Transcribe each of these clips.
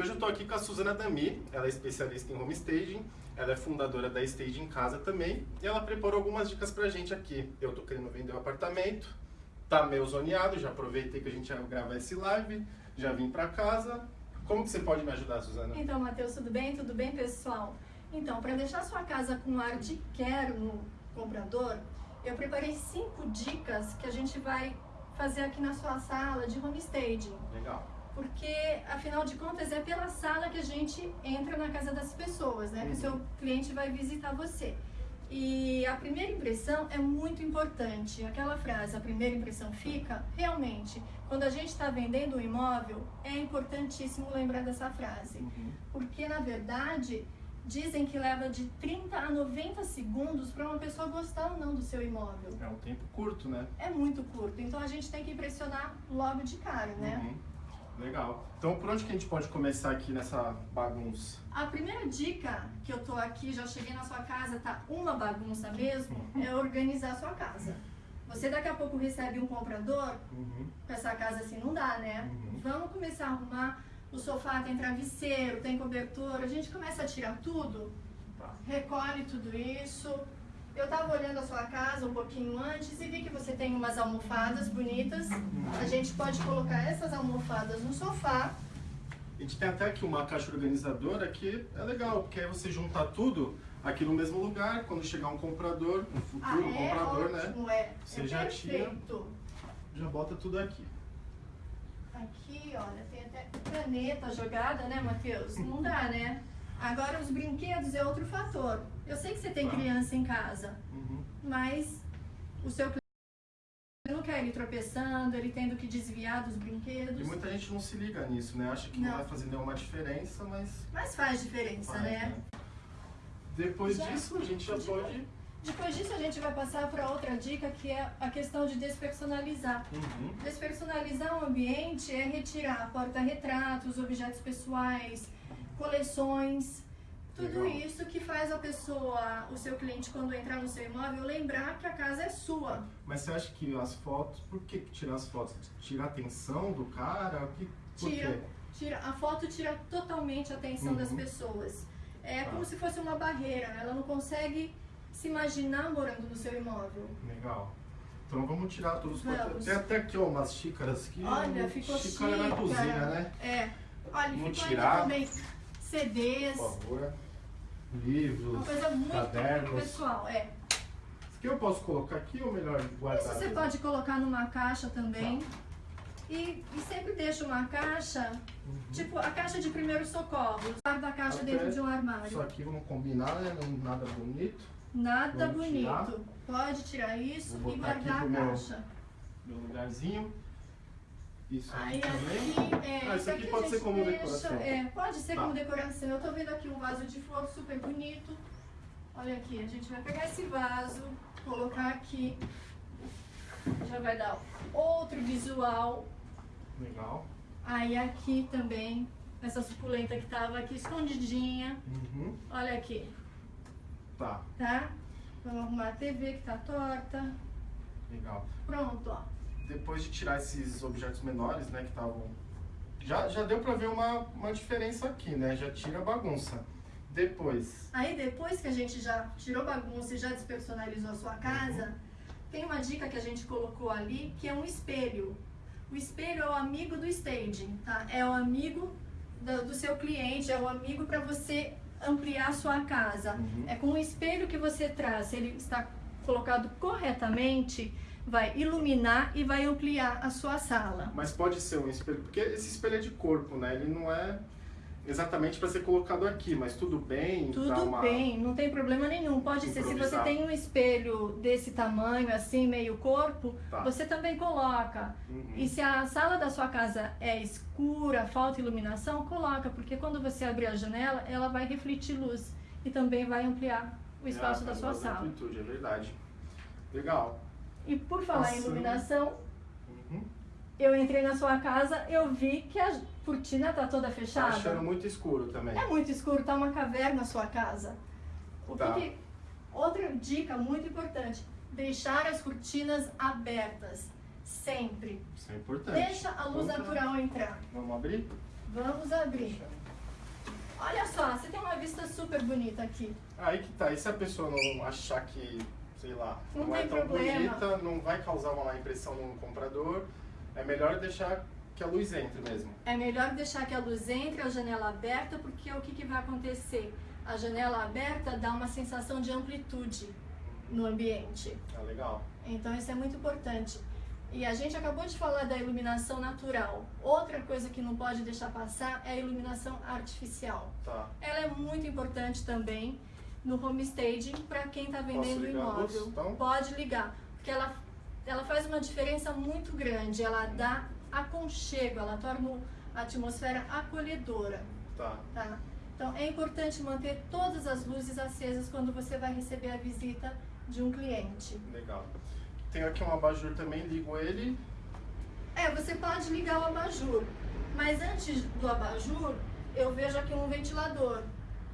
E hoje eu estou aqui com a Suzana Dami, ela é especialista em home staging, ela é fundadora da Stage em Casa também, e ela preparou algumas dicas pra gente aqui. Eu tô querendo vender um apartamento, tá meio zoneado, já aproveitei que a gente ia gravar esse live, já vim pra casa. Como que você pode me ajudar, Suzana? Então, Matheus, tudo bem? Tudo bem, pessoal? Então, para deixar sua casa com ar de quero no comprador, eu preparei cinco dicas que a gente vai fazer aqui na sua sala de home staging. Legal. Porque, afinal de contas, é pela sala que a gente entra na casa das pessoas, né? Que o Uhum. seu cliente vai visitar você. E a primeira impressão é muito importante. Aquela frase, a primeira impressão fica, realmente, quando a gente está vendendo um imóvel, é importantíssimo lembrar dessa frase. Uhum. Porque, na verdade, dizem que leva de 30 a 90 segundos para uma pessoa gostar ou não do seu imóvel. É um tempo curto, né? É muito curto, então a gente tem que impressionar logo de cara, né? Uhum. Legal. Então, por onde que a gente pode começar aqui nessa bagunça? A primeira dica que eu tô aqui, já cheguei na sua casa, tá uma bagunça mesmo, é organizar a sua casa. Você daqui a pouco recebe um comprador, Uhum. com essa casa assim não dá, né? Uhum. Vamos começar a arrumar. O sofá tem travesseiro, tem cobertor, a gente começa a tirar tudo, Tá. recolhe tudo isso. Eu tava olhando a sua casa um pouquinho antes e vi que você tem umas almofadas bonitas. A gente pode colocar essas almofadas no sofá. A gente tem até aqui uma caixa organizadora que é legal, porque aí você junta tudo aqui no mesmo lugar, quando chegar um comprador, um Ah, futuro é comprador, né? ótimo, é. Você é já tira. perfeito. Já bota tudo aqui. Aqui, olha, tem até caneta jogada, né, Matheus? Não dá, né? Agora, os brinquedos é outro fator. Eu sei que você tem Tá. criança em casa, Uhum. mas o seu cliente não quer ele tropeçando, ele tendo que desviar dos brinquedos. E muita gente não se liga nisso, né? Acha que não, Não. vai fazer nenhuma diferença, mas Mas faz diferença, faz, né? Depois Já- disso, a gente já- pode... Depois disso, a gente vai passar para outra dica, que é a questão de despersonalizar. Uhum. Despersonalizar o ambiente é retirar porta-retratos, objetos pessoais, coleções, tudo Legal. isso que faz a pessoa, o seu cliente, quando entrar no seu imóvel, lembrar que a casa é sua. Mas você acha que as fotos... Por que tirar as fotos? Tira a atenção do cara? O que... Tira, tira, a foto tira totalmente a atenção das Uhum. pessoas. É Tá. como se fosse uma barreira, ela não consegue se imaginar morando no seu imóvel. Legal. Então vamos tirar todos os Vamos. Tem até aqui ó, umas xícaras que Olha, ficou xícara chique. na cozinha, né? É. Olha, Vamos ficou tirar. também CDs. Por favor. Livros, Uma coisa muito cadernos. pessoal, é. Isso aqui eu posso colocar aqui ou melhor guardar? Isso você aqui? pode colocar numa caixa também. Tá. E, e sempre deixa uma caixa, Uhum. tipo a caixa de primeiros socorros. Guarda a caixa Até dentro de um Isso armário. aqui vamos combinar, né? Não- Nada bonito. Nada Vamos bonito. tirar. Pode tirar isso Vou e aqui guardar a meu- caixa. Meu lugarzinho. Isso aqui Aí também. aqui, é, Ah, isso aqui pode a ser como deixa- decoração. É, pode ser Tá. como decoração. Eu tô vendo aqui um vaso de flor super bonito. Olha aqui, a gente vai pegar esse vaso, colocar aqui. Já vai dar outro visual. Legal. Aí aqui também, essa suculenta que tava aqui escondidinha. Uhum. Olha aqui, Tá, tá? Vamos arrumar a TV que tá torta. legal. Pronto, ó. Depois de tirar esses objetos menores, né, que estavam... Já, já deu pra ver uma, uma diferença aqui, né? Já tira a bagunça. Depois, Aí depois que a gente já tirou bagunça e já despersonalizou a sua casa, tem uma dica que a gente colocou ali, que é um espelho. O espelho é o amigo do staging, tá? É o amigo do, do seu cliente, é o amigo para você ampliar a sua casa. Uhum. É com o espelho que você traz, se ele está colocado corretamente, vai iluminar e vai ampliar a sua sala. Mas pode ser um espelho, porque esse espelho é de corpo, né? Ele não é exatamente para ser colocado aqui, mas tudo bem. Tudo uma- bem, não tem problema nenhum. Pode ser, se você tem um espelho desse tamanho, assim, meio corpo, Tá. você também coloca. Uhum. E se a sala da sua casa é escura, falta iluminação, coloca, porque quando você abrir a janela, ela vai refletir luz e também vai ampliar o espaço Ah, da sua sala. amplitude, é verdade. Legal. E por falar em Passando. iluminação, Uhum. Eu entrei na sua casa, eu vi que a cortina tá toda Tá fechada. achando muito escuro também. É muito escuro, tá uma caverna a sua casa. O Tá. que- Outra dica muito importante: deixar as cortinas abertas. Sempre. Isso é importante. Deixa a luz tá. natural entrar. Vamos abrir? Vamos abrir. Olha só, você tem uma vista super bonita aqui. Aí que tá, e se a pessoa não achar que, sei lá, Não não, é tão problema. bonita, não vai causar uma má impressão no comprador, é melhor deixar que a luz entre mesmo. É melhor deixar que a luz entre, a janela aberta, porque o que, que vai acontecer? A janela aberta dá uma sensação de amplitude no ambiente. Ah, legal. Então isso é muito importante. E a gente acabou de falar da iluminação natural. Outra coisa que não pode deixar passar é a iluminação artificial. Tá. Ela é muito importante também no home staging para quem está vendendo imóvel. então? Pode ligar, porque ela, ela faz uma diferença muito grande. Ela dá aconchego, ela torna a atmosfera acolhedora. Tá. Tá? Então é importante manter todas as luzes acesas quando você vai receber a visita de um cliente. Legal. Tem aqui um abajur também, ligo ele. É, você pode ligar o abajur, mas antes do abajur, eu vejo aqui um ventilador.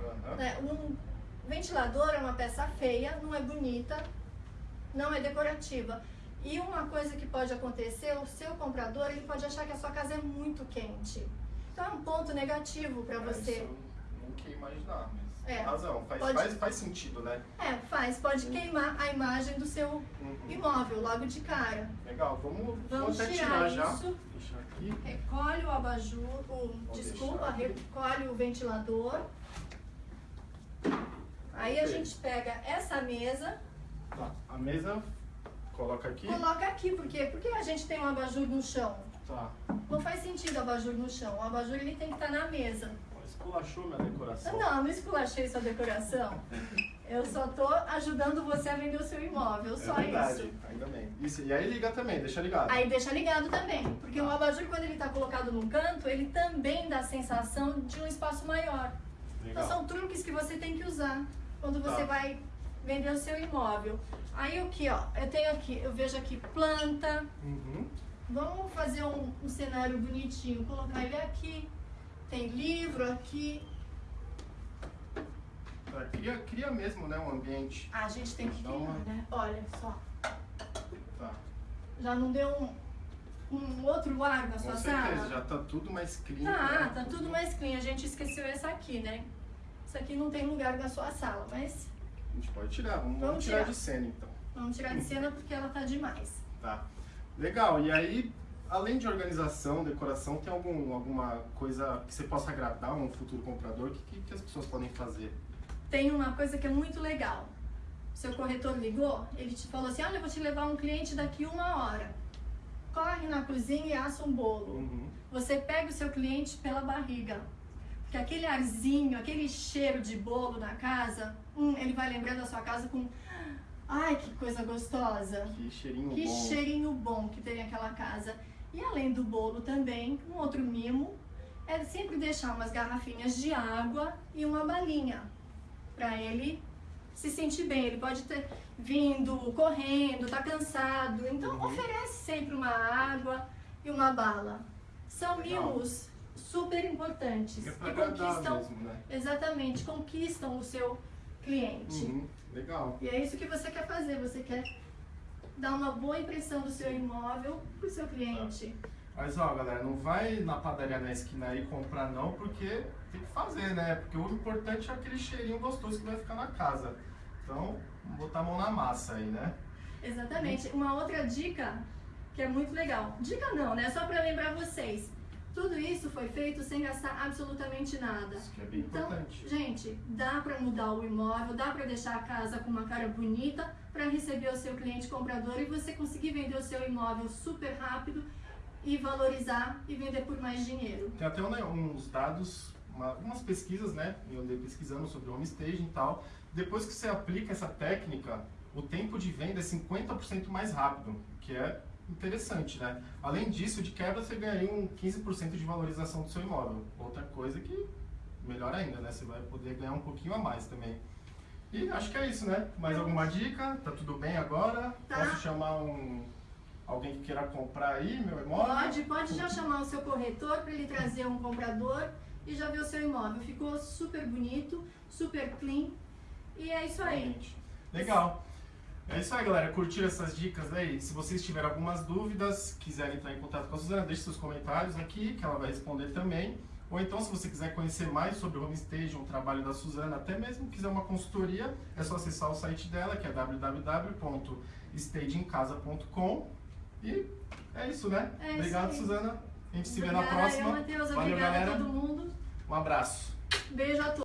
Aham. né? Um ventilador é uma peça feia, não é bonita, não é decorativa. E uma coisa que pode acontecer, o seu comprador ele pode achar que a sua casa é muito quente. Então é um ponto negativo para É, você. isso eu não queria imaginar, mas É. razão. Faz, Pode- faz, faz sentido, né? É, faz, pode queimar a imagem do seu Uhum. imóvel logo de cara. Legal, vamos, vamos tirar tirar, já. isso. Deixa aqui. Recolhe o abajur, o, desculpa, recolhe o ventilador. Aí a gente pega essa mesa, Tá. A mesa, coloca aqui. coloca aqui, por? Porque a gente tem um abajur no chão. Tá. Não faz sentido o abajur no chão. O abajur ele tem que estar na mesa. Esculachou minha decoração. Não, não esculachei sua decoração. Eu só tô ajudando você a vender o seu imóvel, É só verdade, isso. ainda bem. Isso, e aí liga também, deixa ligado. Aí deixa ligado também, porque o abajur quando ele está colocado num canto, ele também dá a sensação de um espaço maior. Então Legal. são truques que você tem que usar quando você Tá. vai vender o seu imóvel. Aí o que, ó, eu tenho aqui, eu vejo aqui planta. Uhum. Vamos fazer um, um cenário bonitinho, colocar ele aqui. Tem livro aqui. Tá, cria, cria mesmo, né, um ambiente. Ah, a gente tem que criar, uma- né? Olha só. Tá. Já não deu um, um outro ar na Com sua certeza, sala? já tá tudo mais clean. Tá, né? tá tudo mais clean. A gente esqueceu essa aqui, né? Isso aqui não tem lugar na sua sala, mas gente pode tirar, vamos, Vamos tirar, tirar. de cena então. vamos tirar de cena porque ela tá demais. Tá. Legal, e aí, além de organização, decoração, tem algum, alguma coisa que você possa agradar um futuro comprador? O que, que, que as pessoas podem fazer? Tem uma coisa que é muito legal. Seu corretor ligou, ele te falou assim: Olha, eu vou te levar um cliente daqui uma hora. Corre na cozinha e assa um bolo. Uhum. Você pega o seu cliente pela barriga. Porque aquele arzinho, aquele cheiro de bolo na casa, hum, ele vai lembrar da sua casa com. Ai, que coisa gostosa! Que cheirinho Que bom. cheirinho bom que tem aquela casa. E além do bolo também, um outro mimo é sempre deixar umas garrafinhas de água e uma balinha para ele se sentir bem. Ele pode ter vindo correndo, tá cansado, então Uhum. oferece sempre uma água e uma bala. São Legal. mimos super importantes É que agradar conquistam mesmo, né? exatamente conquistam o seu cliente. Uhum. Legal. E é isso que você quer fazer, você quer dar uma boa impressão do seu imóvel pro seu cliente. Mas ó, galera, não vai na padaria na esquina aí comprar não, porque tem que fazer, né? Porque o importante é aquele cheirinho gostoso que vai ficar na casa. Então, botar a mão na massa aí, né? Exatamente. Uma outra dica que é muito legal. Dica não, né? Só para lembrar vocês. Tudo isso foi feito sem gastar absolutamente nada. Isso que é bem Então, importante. gente, dá para mudar o imóvel, dá para deixar a casa com uma cara bonita para receber o seu cliente comprador e você conseguir vender o seu imóvel super rápido e valorizar e vender por mais dinheiro. Tem até né, uns dados, uma- algumas pesquisas, né? Eu andei pesquisando sobre home staging e tal. Depois que você aplica essa técnica, o tempo de venda é 50% mais rápido, que é interessante, né? Além disso, de quebra, você ganharia um 15% de valorização do seu imóvel. Outra coisa que, melhor ainda, né? Você vai poder ganhar um pouquinho a mais também. E acho que é isso, né? Mais alguma dica? Tá tudo bem agora? Tá. Posso chamar um alguém que queira comprar aí meu imóvel? Pode, pode já chamar o seu corretor para ele trazer um comprador e já ver o seu imóvel. Ficou super bonito, super clean. E é isso aí. Legal. É isso aí, galera. Curtiram essas dicas aí? Se vocês tiverem algumas dúvidas, quiserem entrar em contato com a Suzana, deixe seus comentários aqui, que ela vai responder também. Ou então, se você quiser conhecer mais sobre o Homestage, o trabalho da Suzana, até mesmo quiser uma consultoria, é só acessar o site dela, que é www.stageincasa.com. E é isso, né? É isso Obrigado, aí. Suzana. A gente se vê na próxima. Eu, Matheus, Valeu, obrigada galera. a todo mundo. Um abraço. Beijo a todos.